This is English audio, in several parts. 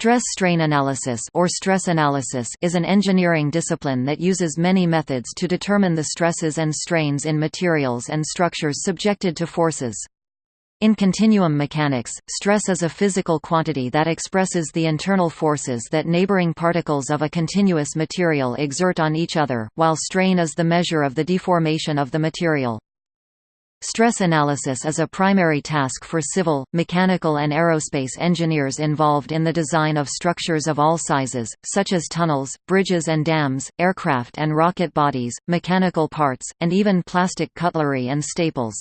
Stress-strain analysis or stress analysis is an engineering discipline that uses many methods to determine the stresses and strains in materials and structures subjected to forces. In continuum mechanics, stress is a physical quantity that expresses the internal forces that neighboring particles of a continuous material exert on each other, while strain is the measure of the deformation of the material. Stress analysis is a primary task for civil, mechanical and aerospace engineers involved in the design of structures of all sizes, such as tunnels, bridges and dams, aircraft and rocket bodies, mechanical parts, and even plastic cutlery and staples.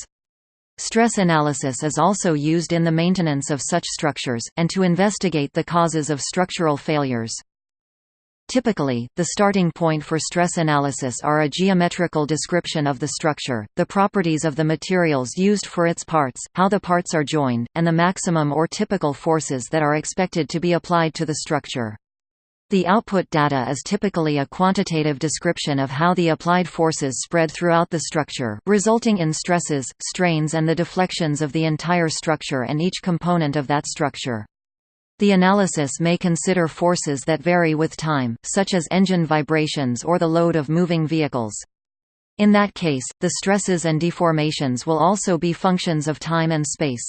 Stress analysis is also used in the maintenance of such structures, and to investigate the causes of structural failures. Typically, the starting point for stress analysis are a geometrical description of the structure, the properties of the materials used for its parts, how the parts are joined, and the maximum or typical forces that are expected to be applied to the structure. The output data is typically a quantitative description of how the applied forces spread throughout the structure, resulting in stresses, strains and the deflections of the entire structure and each component of that structure. The analysis may consider forces that vary with time, such as engine vibrations or the load of moving vehicles. In that case, the stresses and deformations will also be functions of time and space.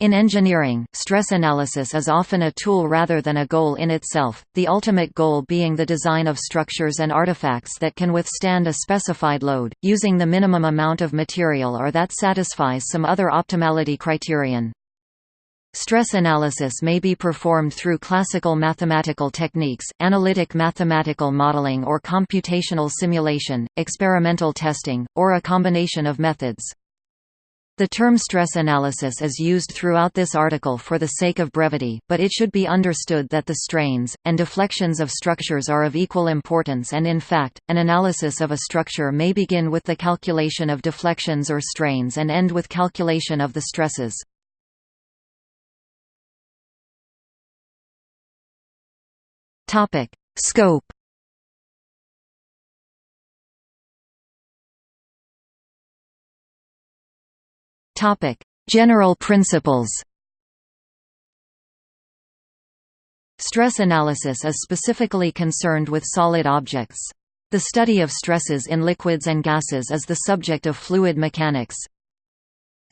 In engineering, stress analysis is often a tool rather than a goal in itself, the ultimate goal being the design of structures and artifacts that can withstand a specified load, using the minimum amount of material or that satisfies some other optimality criterion. Stress analysis may be performed through classical mathematical techniques, analytic mathematical modeling or computational simulation, experimental testing, or a combination of methods. The term stress analysis is used throughout this article for the sake of brevity, but it should be understood that the strains, and deflections of structures are of equal importance and in fact, an analysis of a structure may begin with the calculation of deflections or strains and end with calculation of the stresses. Topic: Scope. Topic: General principles. Stress analysis is specifically concerned with solid objects. The study of stresses in liquids and gases is the subject of fluid mechanics.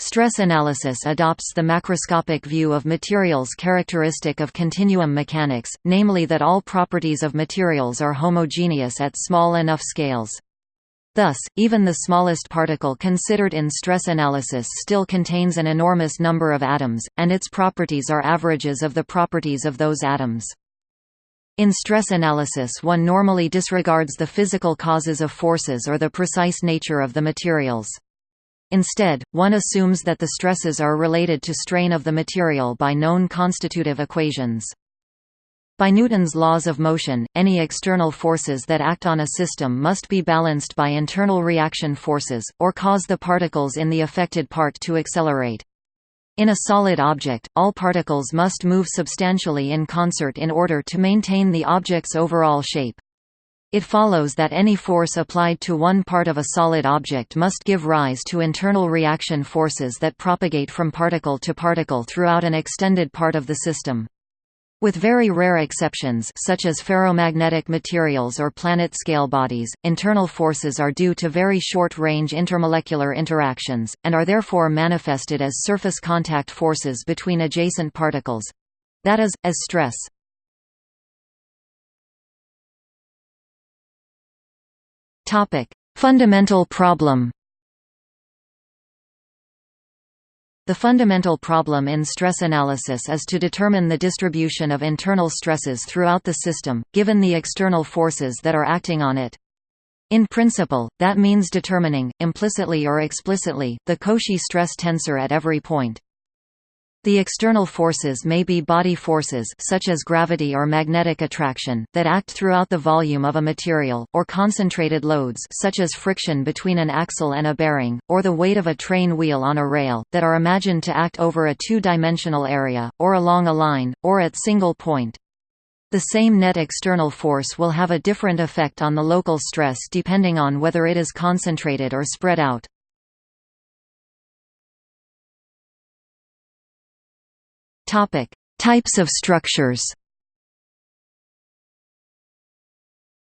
Stress analysis adopts the macroscopic view of materials characteristic of continuum mechanics, namely that all properties of materials are homogeneous at small enough scales. Thus, even the smallest particle considered in stress analysis still contains an enormous number of atoms, and its properties are averages of the properties of those atoms. In stress analysis one normally disregards the physical causes of forces or the precise nature of the materials. Instead, one assumes that the stresses are related to strain of the material by known constitutive equations. By Newton's laws of motion, any external forces that act on a system must be balanced by internal reaction forces, or cause the particles in the affected part to accelerate. In a solid object, all particles must move substantially in concert in order to maintain the object's overall shape. It follows that any force applied to one part of a solid object must give rise to internal reaction forces that propagate from particle to particle throughout an extended part of the system. With very rare exceptions such as ferromagnetic materials or planet-scale bodies, internal forces are due to very short-range intermolecular interactions, and are therefore manifested as surface contact forces between adjacent particles—that is, as stress. Topic: Fundamental problem. The fundamental problem in stress analysis is to determine the distribution of internal stresses throughout the system, given the external forces that are acting on it. In principle, that means determining, implicitly or explicitly, the Cauchy stress tensor at every point. The external forces may be body forces such as gravity or magnetic attraction that act throughout the volume of a material, or concentrated loads such as friction between an axle and a bearing, or the weight of a train wheel on a rail, that are imagined to act over a two-dimensional area, or along a line, or at single point. The same net external force will have a different effect on the local stress depending on whether it is concentrated or spread out. Topic: Types of structures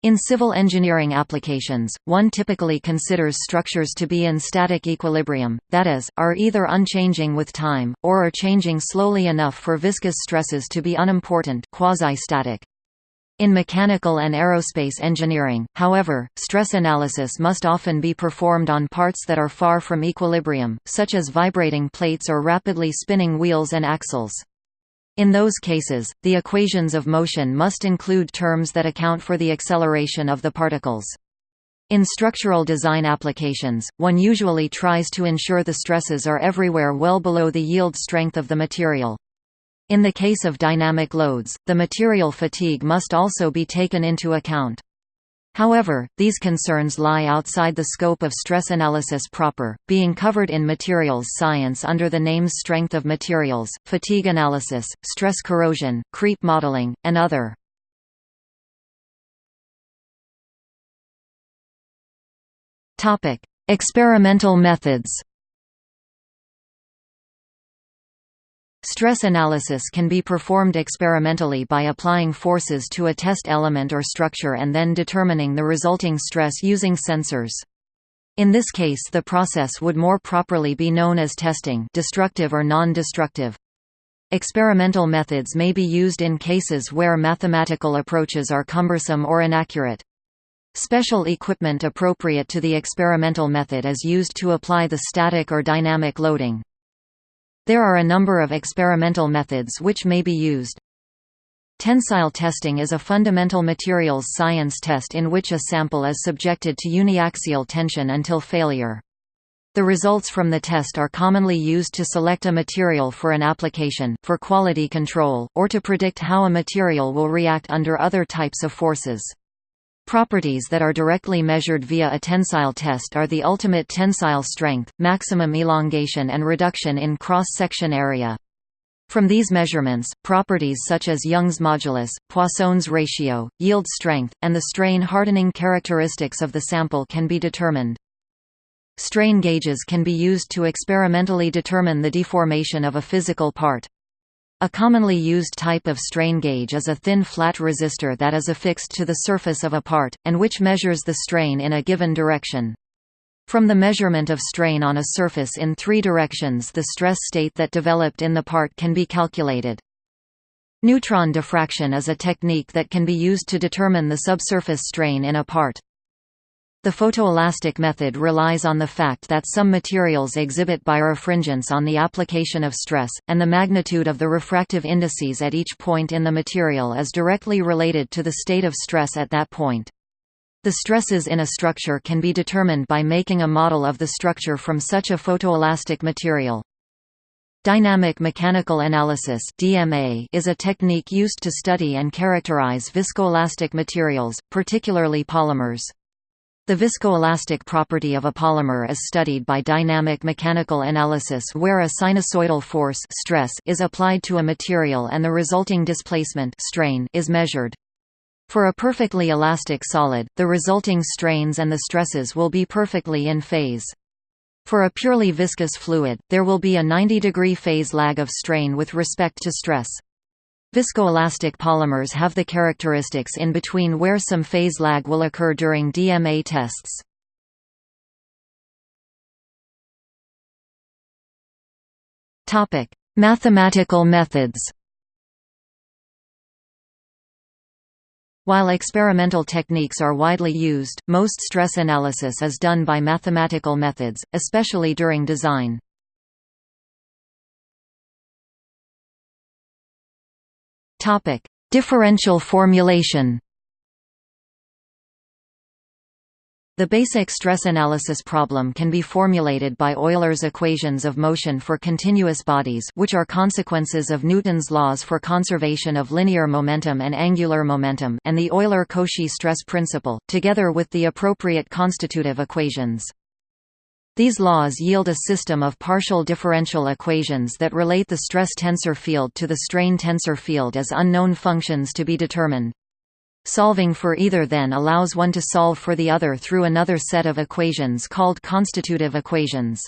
In civil engineering applications, one typically considers structures to be in static equilibrium, that is, are either unchanging with time, or are changing slowly enough for viscous stresses to be unimportant quasi-static. In mechanical and aerospace engineering, however, stress analysis must often be performed on parts that are far from equilibrium, such as vibrating plates or rapidly spinning wheels and axles. In those cases, the equations of motion must include terms that account for the acceleration of the particles. In structural design applications, one usually tries to ensure the stresses are everywhere well below the yield strength of the material. In the case of dynamic loads, the material fatigue must also be taken into account. However, these concerns lie outside the scope of stress analysis proper, being covered in materials science under the names strength of materials, fatigue analysis, stress corrosion, creep modeling, and other. Experimental methods Stress analysis can be performed experimentally by applying forces to a test element or structure and then determining the resulting stress using sensors. In this case the process would more properly be known as testing destructive or non-destructive. Experimental methods may be used in cases where mathematical approaches are cumbersome or inaccurate. Special equipment appropriate to the experimental method is used to apply the static or dynamic loading. There are a number of experimental methods which may be used. Tensile testing is a fundamental materials science test in which a sample is subjected to uniaxial tension until failure. The results from the test are commonly used to select a material for an application, for quality control, or to predict how a material will react under other types of forces. Properties that are directly measured via a tensile test are the ultimate tensile strength, maximum elongation and reduction in cross-section area. From these measurements, properties such as Young's modulus, Poisson's ratio, yield strength, and the strain hardening characteristics of the sample can be determined. Strain gauges can be used to experimentally determine the deformation of a physical part. A commonly used type of strain gauge is a thin flat resistor that is affixed to the surface of a part, and which measures the strain in a given direction. From the measurement of strain on a surface in three directions the stress state that developed in the part can be calculated. Neutron diffraction is a technique that can be used to determine the subsurface strain in a part. The photoelastic method relies on the fact that some materials exhibit birefringence on the application of stress, and the magnitude of the refractive indices at each point in the material is directly related to the state of stress at that point. The stresses in a structure can be determined by making a model of the structure from such a photoelastic material. Dynamic mechanical analysis (DMA) is a technique used to study and characterize viscoelastic materials, particularly polymers. The viscoelastic property of a polymer is studied by dynamic mechanical analysis where a sinusoidal force stress is applied to a material and the resulting displacement strain is measured. For a perfectly elastic solid, the resulting strains and the stresses will be perfectly in phase. For a purely viscous fluid, there will be a 90 degree phase lag of strain with respect to stress. Viscoelastic polymers have the characteristics in between where some phase lag will occur during DMA tests. Mathematical methods While experimental techniques are widely used, most stress analysis is done by mathematical methods, especially during design. Topic: Differential formulation. The basic stress analysis problem can be formulated by Euler's equations of motion for continuous bodies which are consequences of Newton's laws for conservation of linear momentum and angular momentum and the Euler-Cauchy stress principle, together with the appropriate constitutive equations. These laws yield a system of partial differential equations that relate the stress tensor field to the strain tensor field as unknown functions to be determined. Solving for either then allows one to solve for the other through another set of equations called constitutive equations.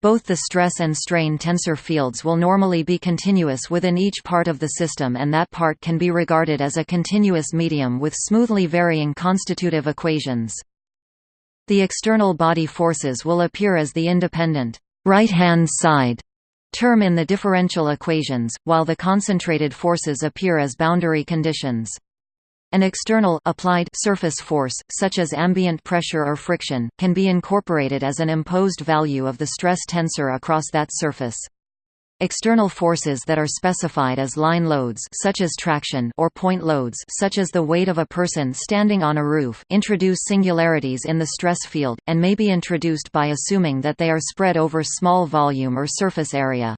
Both the stress and strain tensor fields will normally be continuous within each part of the system and that part can be regarded as a continuous medium with smoothly varying constitutive equations. The external body forces will appear as the independent right-hand side term in the differential equations, while the concentrated forces appear as boundary conditions. An external applied surface force, such as ambient pressure or friction, can be incorporated as an imposed value of the stress tensor across that surface. External forces that are specified as line loads such as traction or point loads such as the weight of a person standing on a roof introduce singularities in the stress field, and may be introduced by assuming that they are spread over small volume or surface area.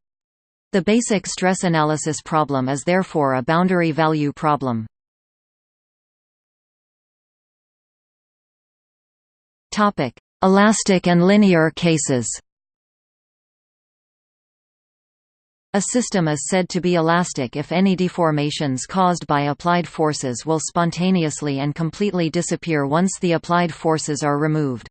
The basic stress analysis problem is therefore a boundary value problem. Elastic and linear cases. A system is said to be elastic if any deformations caused by applied forces will spontaneously and completely disappear once the applied forces are removed.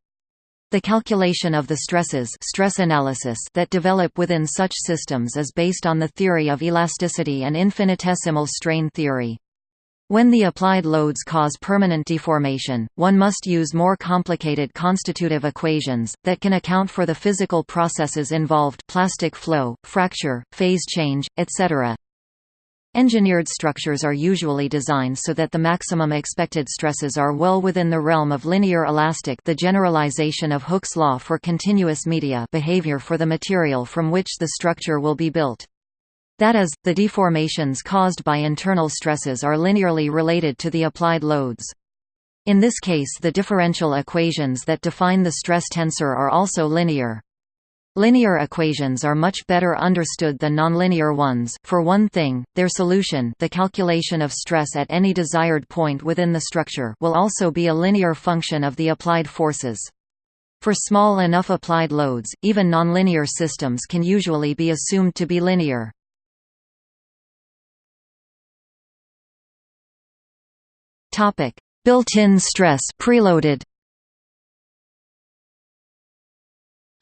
The calculation of the stresses stress analysis that develop within such systems is based on the theory of elasticity and infinitesimal strain theory. When the applied loads cause permanent deformation, one must use more complicated constitutive equations, that can account for the physical processes involved plastic flow, fracture, phase change, etc. Engineered structures are usually designed so that the maximum expected stresses are well within the realm of linear elastic the generalization of Hooke's law for continuous media behavior for the material from which the structure will be built. That is, the deformations caused by internal stresses are linearly related to the applied loads. In this case the differential equations that define the stress tensor are also linear. Linear equations are much better understood than nonlinear ones, for one thing, their solution the calculation of stress at any desired point within the structure will also be a linear function of the applied forces. For small enough applied loads, even nonlinear systems can usually be assumed to be linear. Topic: Built-in stress preloaded.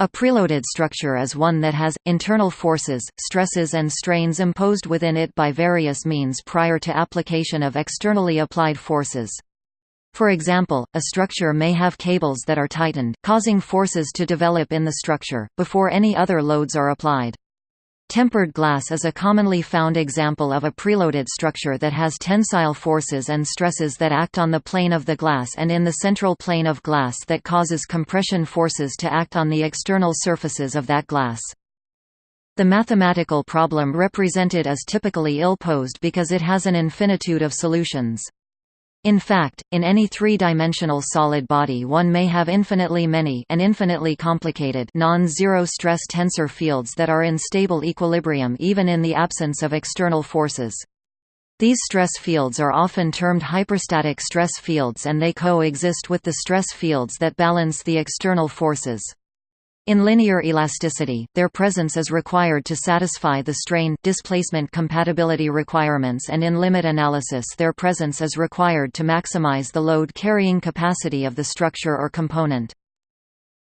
A preloaded structure is one that has, internal forces, stresses and strains imposed within it by various means prior to application of externally applied forces. For example, a structure may have cables that are tightened, causing forces to develop in the structure, before any other loads are applied. Tempered glass is a commonly found example of a preloaded structure that has tensile forces and stresses that act on the plane of the glass and in the central plane of glass that causes compression forces to act on the external surfaces of that glass. The mathematical problem represented is typically ill-posed because it has an infinitude of solutions. In fact, in any three-dimensional solid body one may have infinitely many and infinitely complicated non-zero stress tensor fields that are in stable equilibrium even in the absence of external forces. These stress fields are often termed hyperstatic stress fields and they co-exist with the stress fields that balance the external forces. In linear elasticity, their presence is required to satisfy the strain displacement compatibility requirements and in limit analysis their presence is required to maximize the load carrying capacity of the structure or component.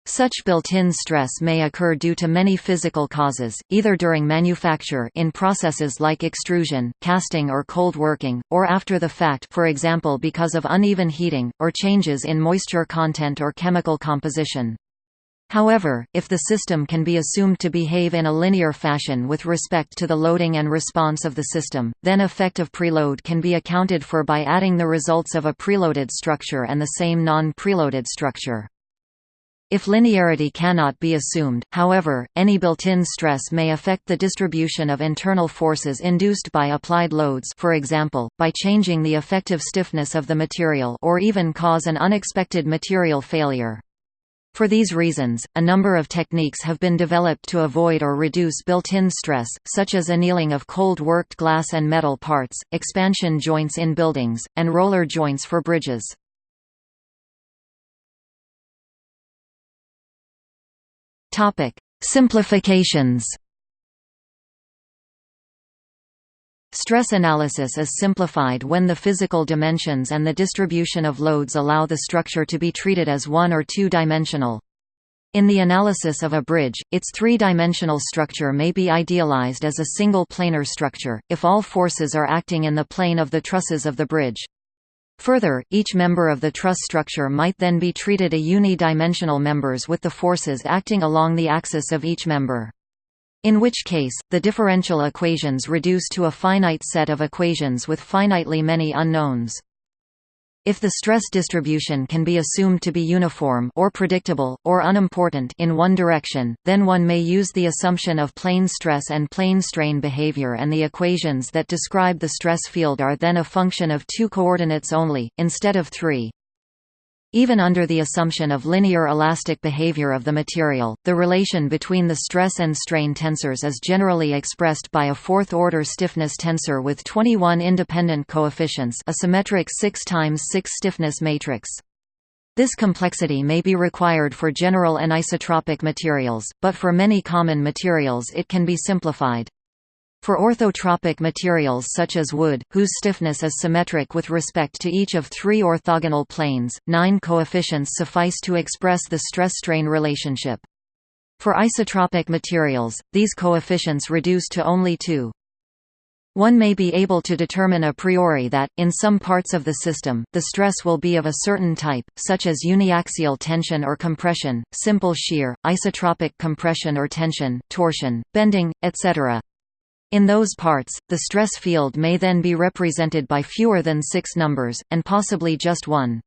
Such built-in stress may occur due to many physical causes, either during manufacture in processes like extrusion, casting or cold working, or after the fact for example because of uneven heating, or changes in moisture content or chemical composition. However, if the system can be assumed to behave in a linear fashion with respect to the loading and response of the system, then effective preload can be accounted for by adding the results of a preloaded structure and the same non-preloaded structure. If linearity cannot be assumed, however, any built-in stress may affect the distribution of internal forces induced by applied loads for example, by changing the effective stiffness of the material or even cause an unexpected material failure. For these reasons, a number of techniques have been developed to avoid or reduce built-in stress, such as annealing of cold-worked glass and metal parts, expansion joints in buildings, and roller joints for bridges. Simplifications Stress analysis is simplified when the physical dimensions and the distribution of loads allow the structure to be treated as one- or two-dimensional. In the analysis of a bridge, its three-dimensional structure may be idealized as a single planar structure, if all forces are acting in the plane of the trusses of the bridge. Further, each member of the truss structure might then be treated a uni-dimensional members with the forces acting along the axis of each member. In which case, the differential equations reduce to a finite set of equations with finitely many unknowns. If the stress distribution can be assumed to be uniform or predictable, or unimportant in one direction, then one may use the assumption of plane stress and plane strain behavior and the equations that describe the stress field are then a function of two coordinates only, instead of three. Even under the assumption of linear elastic behavior of the material, the relation between the stress and strain tensors is generally expressed by a fourth-order stiffness tensor with 21 independent coefficients a symmetric 6 times 6 stiffness matrix. This complexity may be required for general anisotropic materials, but for many common materials it can be simplified. For orthotropic materials such as wood, whose stiffness is symmetric with respect to each of three orthogonal planes, nine coefficients suffice to express the stress-strain relationship. For isotropic materials, these coefficients reduce to only two. One may be able to determine a priori that, in some parts of the system, the stress will be of a certain type, such as uniaxial tension or compression, simple shear, isotropic compression or tension, torsion, bending, etc. In those parts, the stress field may then be represented by fewer than six numbers, and possibly just one.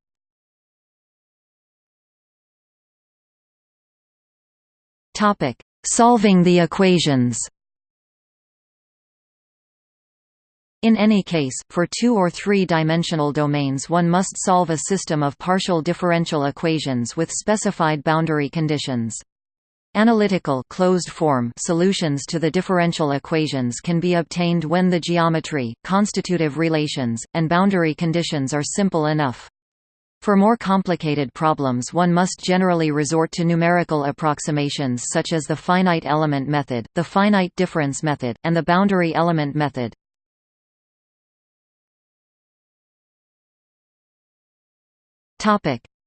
Solving the equations In any case, for two- or three-dimensional domains one must solve a system of partial differential equations with specified boundary conditions. Analytical closed form solutions to the differential equations can be obtained when the geometry, constitutive relations, and boundary conditions are simple enough. For more complicated problems one must generally resort to numerical approximations such as the finite element method, the finite difference method, and the boundary element method.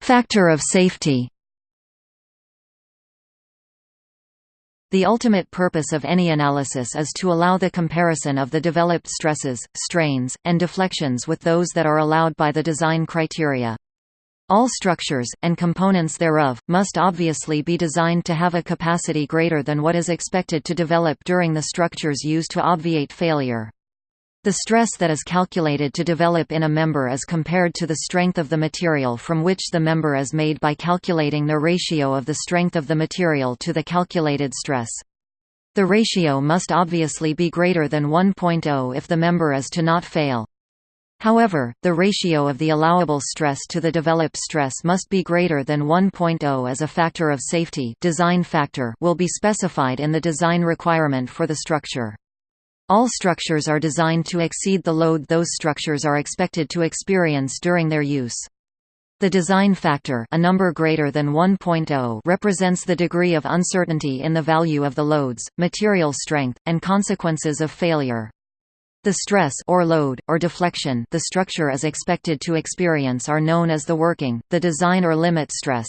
Factor of safety The ultimate purpose of any analysis is to allow the comparison of the developed stresses, strains, and deflections with those that are allowed by the design criteria. All structures, and components thereof, must obviously be designed to have a capacity greater than what is expected to develop during the structures used to obviate failure. The stress that is calculated to develop in a member is compared to the strength of the material from which the member is made by calculating the ratio of the strength of the material to the calculated stress. The ratio must obviously be greater than 1.0 if the member is to not fail. However, the ratio of the allowable stress to the developed stress must be greater than 1.0 as a factor of safety design factor will be specified in the design requirement for the structure. All structures are designed to exceed the load those structures are expected to experience during their use. The design factor a number greater than 1.0 represents the degree of uncertainty in the value of the loads, material strength, and consequences of failure. The stress or load, or deflection the structure is expected to experience are known as the working, the design or limit stress.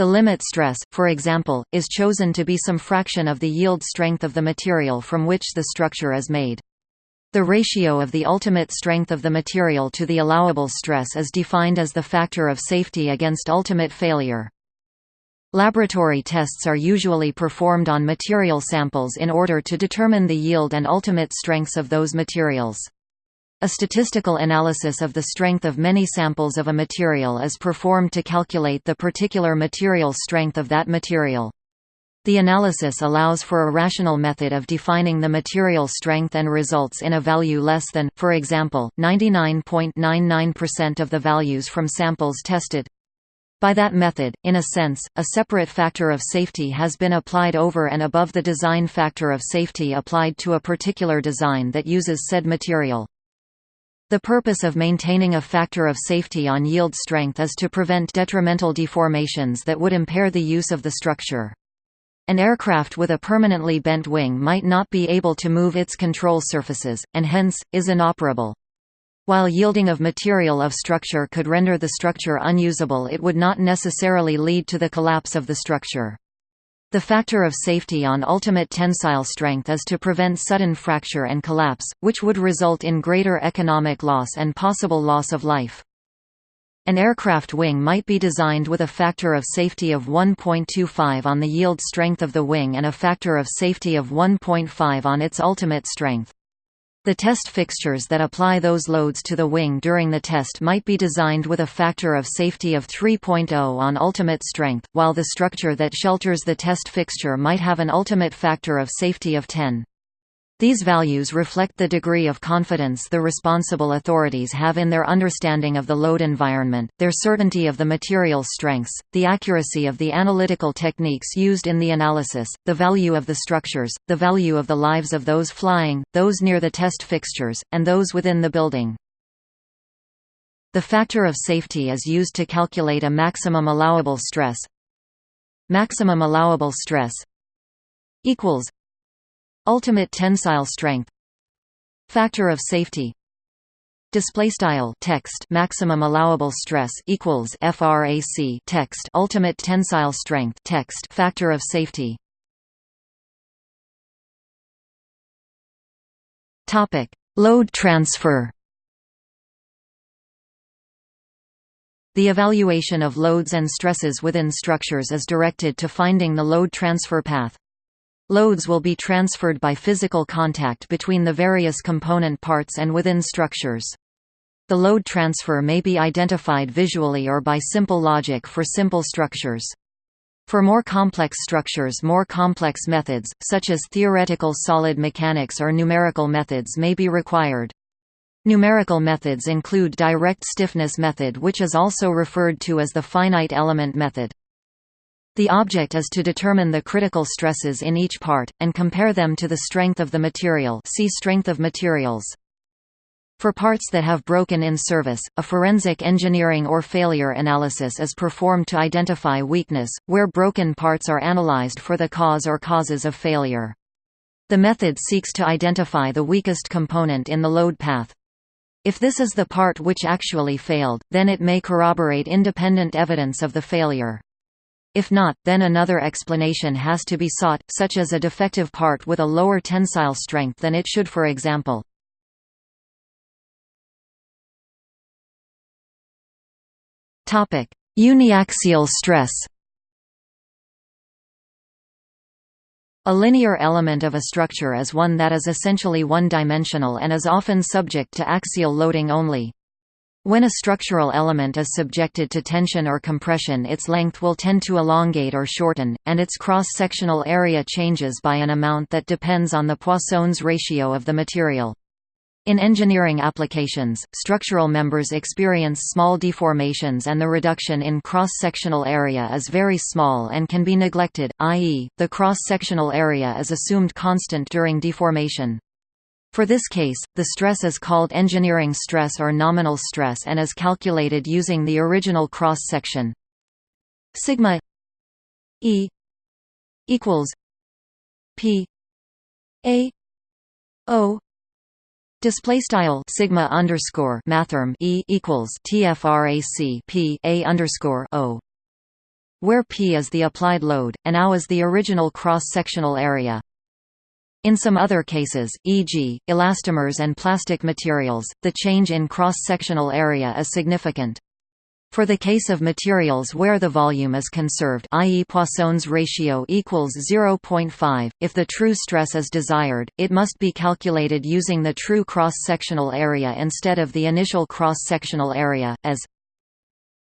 The limit stress, for example, is chosen to be some fraction of the yield strength of the material from which the structure is made. The ratio of the ultimate strength of the material to the allowable stress is defined as the factor of safety against ultimate failure. Laboratory tests are usually performed on material samples in order to determine the yield and ultimate strengths of those materials. A statistical analysis of the strength of many samples of a material is performed to calculate the particular material strength of that material. The analysis allows for a rational method of defining the material strength and results in a value less than, for example, 99.99% of the values from samples tested. By that method, in a sense, a separate factor of safety has been applied over and above the design factor of safety applied to a particular design that uses said material. The purpose of maintaining a factor of safety on yield strength is to prevent detrimental deformations that would impair the use of the structure. An aircraft with a permanently bent wing might not be able to move its control surfaces, and hence, is inoperable. While yielding of material of structure could render the structure unusable it would not necessarily lead to the collapse of the structure. The factor of safety on ultimate tensile strength is to prevent sudden fracture and collapse, which would result in greater economic loss and possible loss of life. An aircraft wing might be designed with a factor of safety of 1.25 on the yield strength of the wing and a factor of safety of 1.5 on its ultimate strength. The test fixtures that apply those loads to the wing during the test might be designed with a factor of safety of 3.0 on ultimate strength, while the structure that shelters the test fixture might have an ultimate factor of safety of 10. These values reflect the degree of confidence the responsible authorities have in their understanding of the load environment, their certainty of the material strengths, the accuracy of the analytical techniques used in the analysis, the value of the structures, the value of the lives of those flying, those near the test fixtures, and those within the building. The factor of safety is used to calculate a maximum allowable stress. Maximum allowable stress equals Ultimate tensile strength Factor of safety Display style text maximum allowable stress equals frac text ultimate tensile strength text factor of safety. Topic: Load transfer. The evaluation of loads and stresses within structures is directed to finding the load transfer path. Loads will be transferred by physical contact between the various component parts and within structures. The load transfer may be identified visually or by simple logic for simple structures. For more complex structures more complex methods, such as theoretical solid mechanics or numerical methods may be required. Numerical methods include direct stiffness method which is also referred to as the finite element method. The object is to determine the critical stresses in each part, and compare them to the strength of the material see strength of materials. For parts that have broken in service, a forensic engineering or failure analysis is performed to identify weakness, where broken parts are analyzed for the cause or causes of failure. The method seeks to identify the weakest component in the load path. If this is the part which actually failed, then it may corroborate independent evidence of the failure. If not, then another explanation has to be sought, such as a defective part with a lower tensile strength than it should for example. Uniaxial stress A linear element of a structure is one that is essentially one-dimensional and is often subject to axial loading only. When a structural element is subjected to tension or compression its length will tend to elongate or shorten, and its cross-sectional area changes by an amount that depends on the Poisson's ratio of the material. In engineering applications, structural members experience small deformations and the reduction in cross-sectional area is very small and can be neglected, i.e., the cross-sectional area is assumed constant during deformation. For this case, the stress is called engineering stress or nominal stress and is calculated using the original cross-section. Sigma E equals P A O Display style sigma underscore mathrm e equals tfrac p a underscore o, where p is the applied load and ao is the original cross sectional area. In some other cases, e.g., elastomers and plastic materials, the change in cross-sectional area is significant. For the case of materials where the volume is conserved i.e. Poisson's ratio equals 0.5, if the true stress is desired, it must be calculated using the true cross-sectional area instead of the initial cross-sectional area, as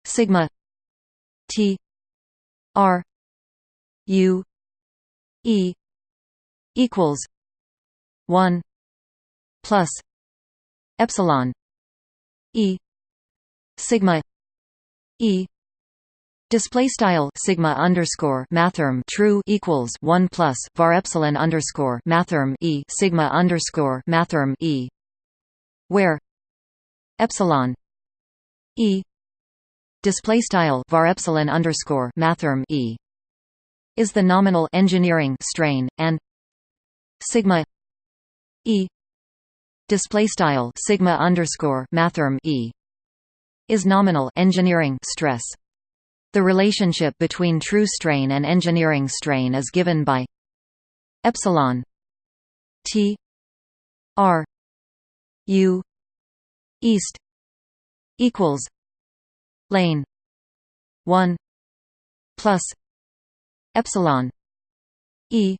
sigma t r u e equals one plus epsilon E sigma E. Display style sigma underscore mathrm true equals one plus var epsilon underscore mathrm e sigma underscore mathrm e, where epsilon e display style var epsilon underscore mathrm e is the nominal engineering strain and sigma e display style sigma underscore mathrm e is nominal engineering stress. The relationship between true strain and engineering strain is given by epsilon t r u east equals lane 1 plus epsilon e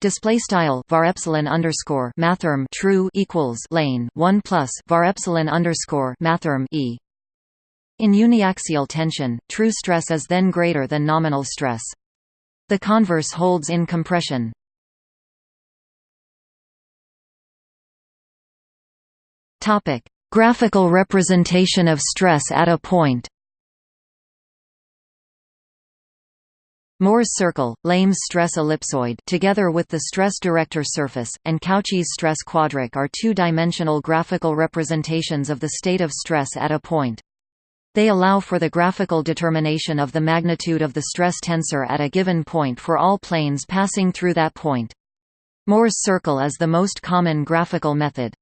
display style var epsilon underscore mathrm true equals lane 1 plus var epsilon underscore mathrm e. In uniaxial tension true stress is then greater than nominal stress. The converse holds in compression. Topic. Graphical representation of stress at a point Mohr's circle, Lamé's stress ellipsoid together with the stress director surface, and Cauchy's stress quadric are two-dimensional graphical representations of the state of stress at a point. They allow for the graphical determination of the magnitude of the stress tensor at a given point for all planes passing through that point. Mohr's circle is the most common graphical method.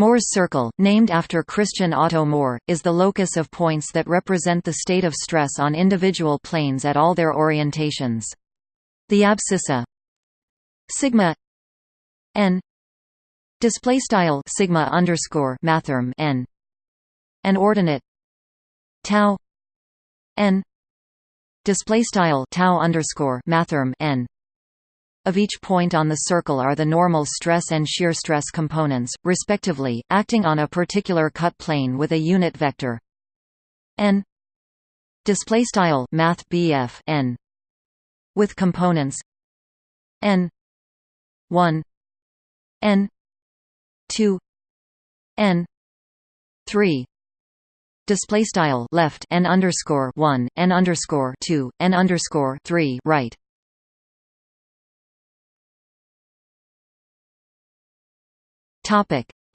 Mohr's circle, named after Christian Otto Mohr, is the locus of points that represent the state of stress on individual planes at all their orientations. The abscissa sigma n display style sigma underscore mathrm n an ordinate tau n display style tau underscore mathrm n of each point on the circle are the normal stress and shear stress components, respectively, acting on a particular cut plane with a unit vector. N. Display style math BF n. With components. N. 1 n. 2 n. 3 display style left n underscore 1 n underscore 2 n underscore 3 right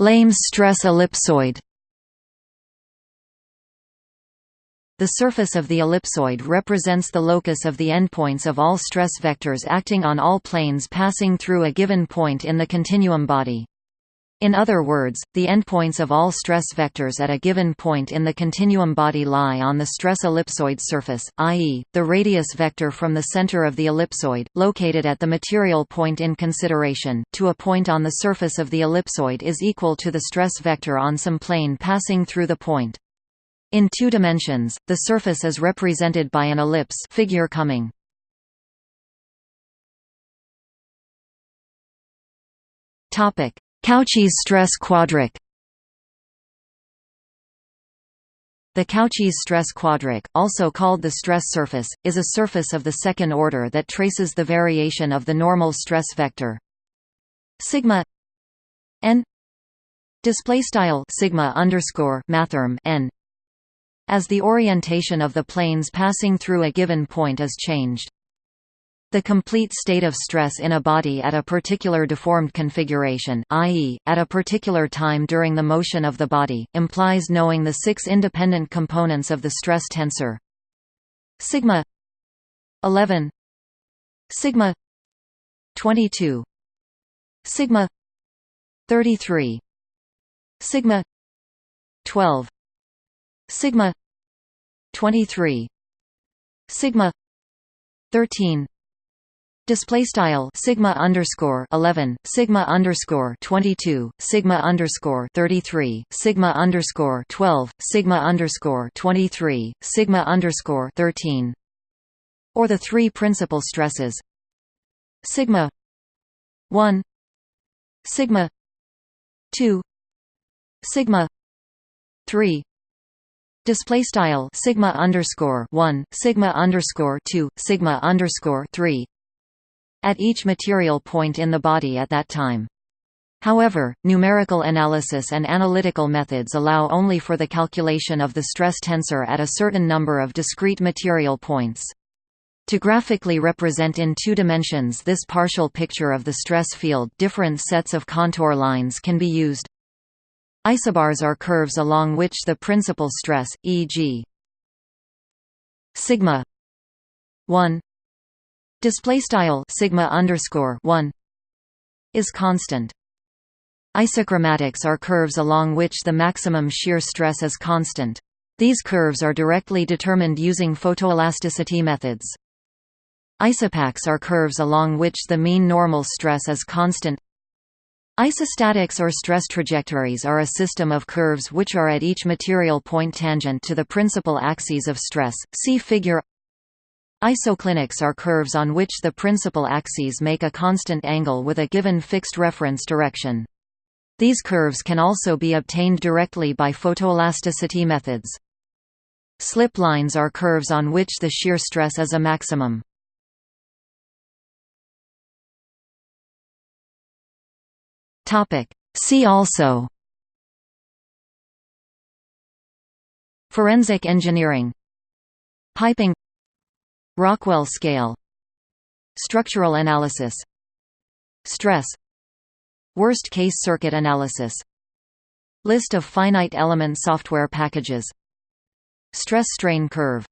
Lamé's stress ellipsoid The surface of the ellipsoid represents the locus of the endpoints of all stress vectors acting on all planes passing through a given point in the continuum body. In other words, the endpoints of all stress vectors at a given point in the continuum body lie on the stress ellipsoid surface, i.e., the radius vector from the center of the ellipsoid, located at the material point in consideration, to a point on the surface of the ellipsoid is equal to the stress vector on some plane passing through the point. In two dimensions, the surface is represented by an ellipse figure coming. Topic Cauchy's stress quadric The Cauchy's stress quadric, also called the stress surface, is a surface of the second order that traces the variation of the normal stress vector sigma n display style sigma underscore mathrm n as the orientation of the planes passing through a given point is changed. The complete state of stress in a body at a particular deformed configuration i.e., at a particular time during the motion of the body, implies knowing the six independent components of the stress tensor sigma 11 sigma 22 sigma 33 sigma 12 sigma 23 sigma 13 Display style sigma underscore eleven sigma underscore twenty two sigma underscore thirty three sigma underscore twelve sigma underscore twenty three sigma underscore thirteen, or the three principal stresses. Sigma one sigma two sigma three. Display style sigma underscore one sigma underscore two sigma underscore three at each material point in the body at that time. However, numerical analysis and analytical methods allow only for the calculation of the stress tensor at a certain number of discrete material points. To graphically represent in two dimensions this partial picture of the stress field different sets of contour lines can be used. Isobars are curves along which the principal stress, e.g. sigma 1 display style sigma underscore 1 is constant Isochromatics are curves along which the maximum shear stress is constant. These curves are directly determined using photoelasticity methods. Isopachs are curves along which the mean normal stress is constant. Isostatics or stress trajectories are a system of curves which are at each material point tangent to the principal axes of stress. See figure Isoclinics are curves on which the principal axes make a constant angle with a given fixed reference direction. These curves can also be obtained directly by photoelasticity methods. Slip lines are curves on which the shear stress is a maximum. See also Forensic engineering Piping Rockwell scale Structural analysis Stress Worst-case circuit analysis List of finite element software packages Stress-strain curve